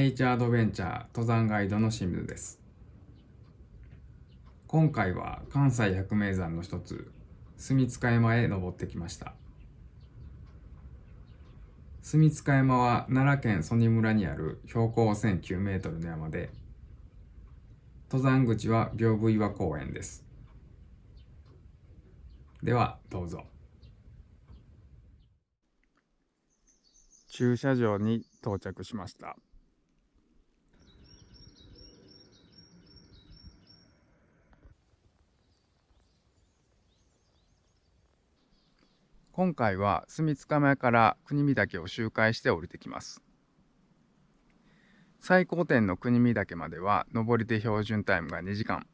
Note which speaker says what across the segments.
Speaker 1: ネイチャーアドベンチャー登山ガイドの清水です。今回は関西百名山の一つ、住塚山へ登ってきました。住塚山は奈良県曽爾村にある標高1009メートルの山で、登山口は屏風岩公園です。では、どうぞ。駐車場に到着しました。今回は住塚前から国見岳を周回して降りてきます。最高点の国見岳までは上りで標準タイムが2時間。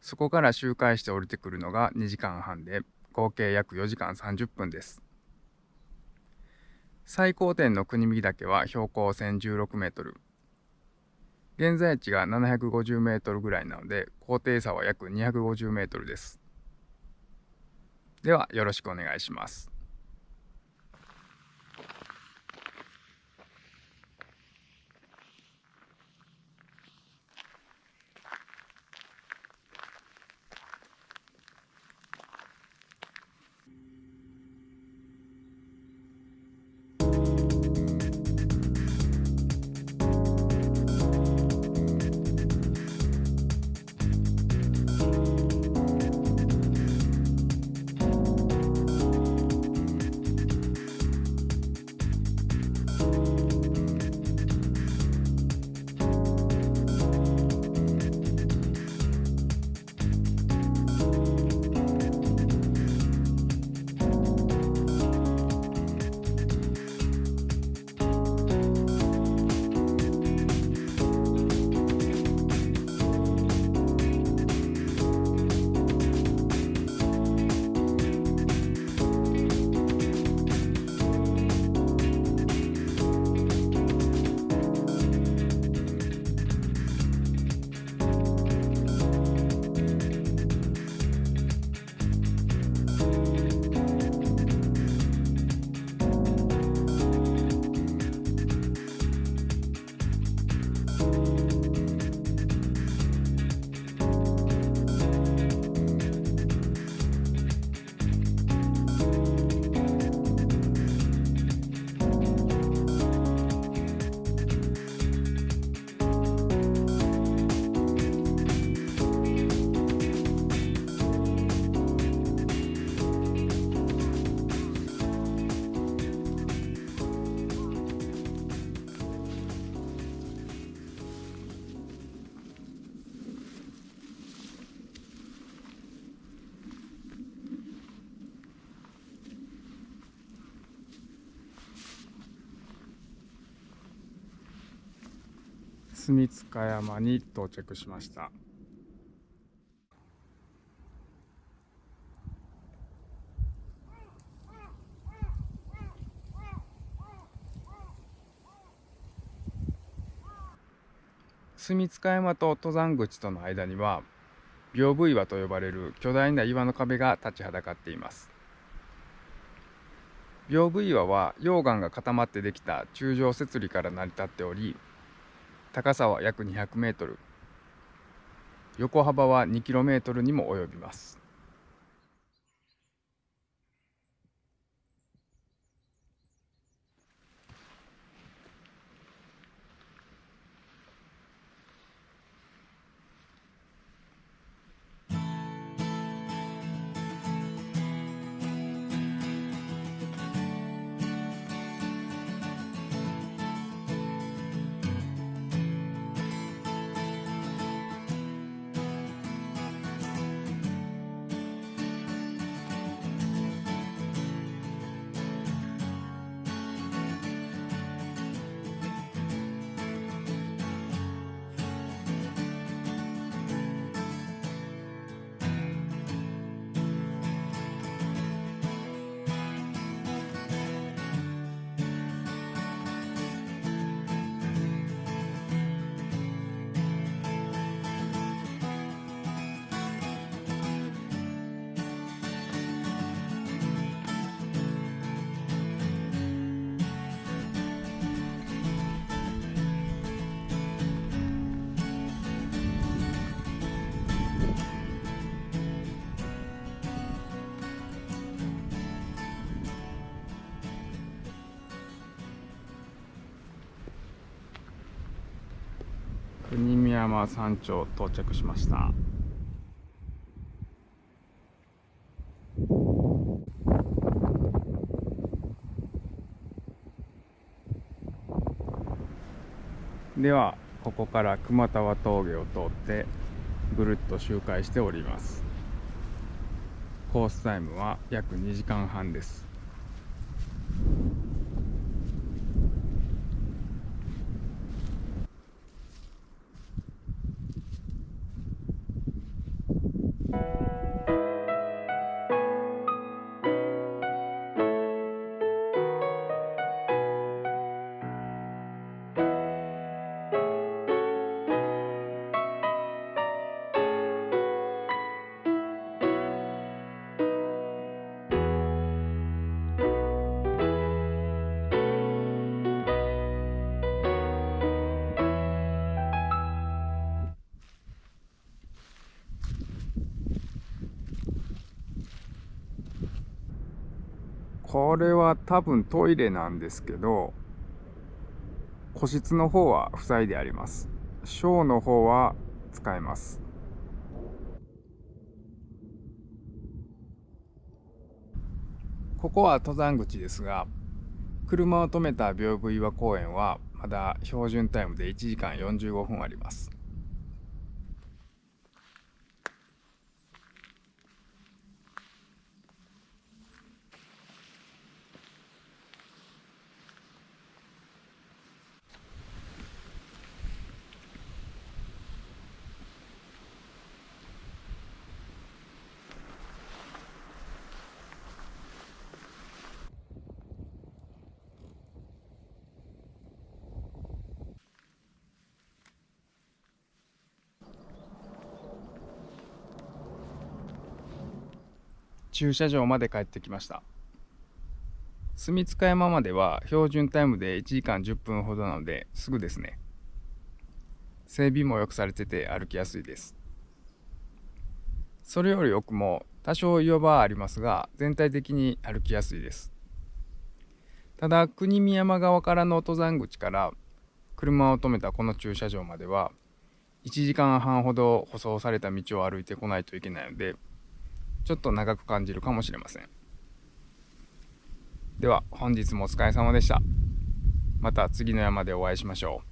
Speaker 1: そこから周回して降りてくるのが2時間半で合計約4時間30分です。最高点の国見岳は標高1016メートル。現在地が750メートルぐらいなので高低差は約250メートルです。ではよろしくお願いします。住塚山に到着しました。住塚山と登山口との間には屏風岩と呼ばれる巨大な岩の壁が立ちはだかっています屏風岩は溶岩が固まってできた柱状節理から成り立っており高さは約200メートル。横幅は2キロメートルにも及びます。国見山山頂到着しました。ではここから熊田峠を通ってぐるっと周回しております。コースタイムは約2時間半です。これは多分トイレなんですけど、個室の方は塞いであります。小の方は使えます。ここは登山口ですが、車を止めた屏風岩公園はまだ標準タイムで1時間45分あります。駐車場まで帰ってきました。住塚山までは標準タイムで1時間10分ほどなのですぐですね。整備も良くされてて歩きやすいです。それより奥も多少岩場はありますが全体的に歩きやすいです。ただ国見山側からの登山口から車を止めたこの駐車場までは1時間半ほど舗装された道を歩いてこないといけないのでちょっと長く感じるかもしれません。では本日もお疲れ様でした。また次の山でお会いしましょう。